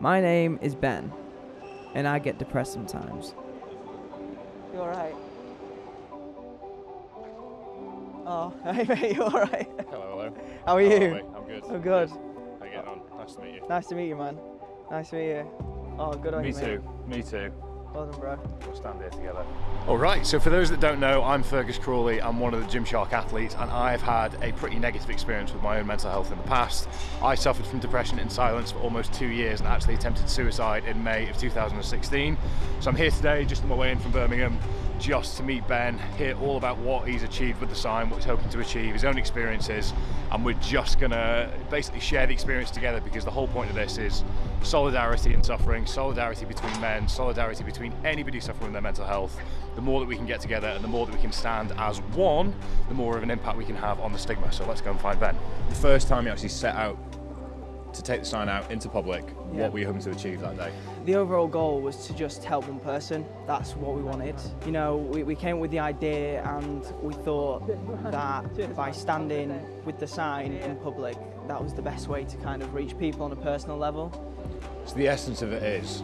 My name is Ben, and I get depressed sometimes. You alright? Oh, hey mate, you alright? Hello, hello. How are How you? we? I'm good. I'm good. How you getting on? Nice to meet you. Nice to meet you, man. Nice to meet you. Oh, good on Me you, mate. too. Me too. Well done, bro. We'll stand here together. All right, so for those that don't know, I'm Fergus Crawley. I'm one of the Gymshark athletes, and I've had a pretty negative experience with my own mental health in the past. I suffered from depression in silence for almost two years and actually attempted suicide in May of 2016. So I'm here today, just on my way in from Birmingham, just to meet Ben, hear all about what he's achieved with the sign, what he's hoping to achieve, his own experiences, and we're just gonna basically share the experience together because the whole point of this is solidarity in suffering, solidarity between men, solidarity between anybody suffering their mental health. The more that we can get together and the more that we can stand as one, the more of an impact we can have on the stigma. So let's go and find Ben. The first time you actually set out to take the sign out into public, Yeah. what were you hoping to achieve that day? The overall goal was to just help one person. That's what we wanted. You know, we, we came up with the idea and we thought that by standing with the sign in public, that was the best way to kind of reach people on a personal level. So the essence of it is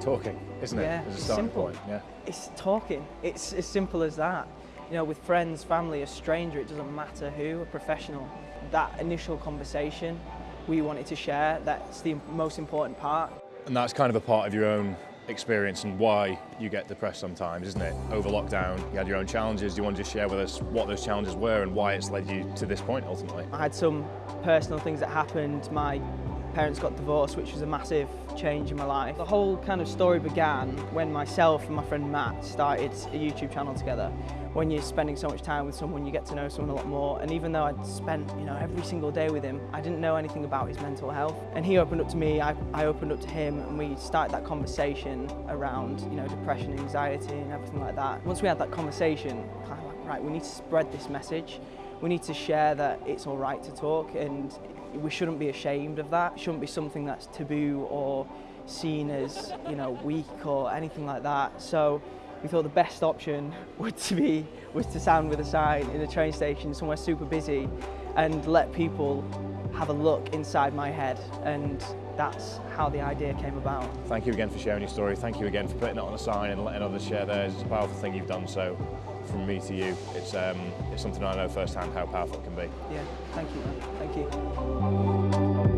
talking, isn't it? Yeah, it's simple. point, yeah. It's talking. It's as simple as that. You know, with friends, family, a stranger, it doesn't matter who, a professional. That initial conversation we wanted to share, that's the most important part. And that's kind of a part of your own experience and why you get depressed sometimes, isn't it? Over lockdown, you had your own challenges. Do you want to just share with us what those challenges were and why it's led you to this point ultimately? I had some personal things that happened. My parents got divorced, which was a massive change in my life. The whole kind of story began when myself and my friend Matt started a YouTube channel together. When you're spending so much time with someone, you get to know someone a lot more. And even though I'd spent, you know, every single day with him, I didn't know anything about his mental health. And he opened up to me, I, I opened up to him, and we started that conversation around, you know, depression, anxiety, and everything like that. Once we had that conversation, like, right, we need to spread this message. we need to share that it's all right to talk and we shouldn't be ashamed of that. It shouldn't be something that's taboo or seen as, you know, weak or anything like that. So we thought the best option would to be was to stand with a sign in a train station somewhere super busy and let people have a look inside my head and that's how the idea came about. Thank you again for sharing your story. Thank you again for putting it on a sign and letting others share theirs. It's a powerful thing you've done so. From me to you, it's, um, it's something I know firsthand how powerful it can be. Yeah, thank you, man. Thank you.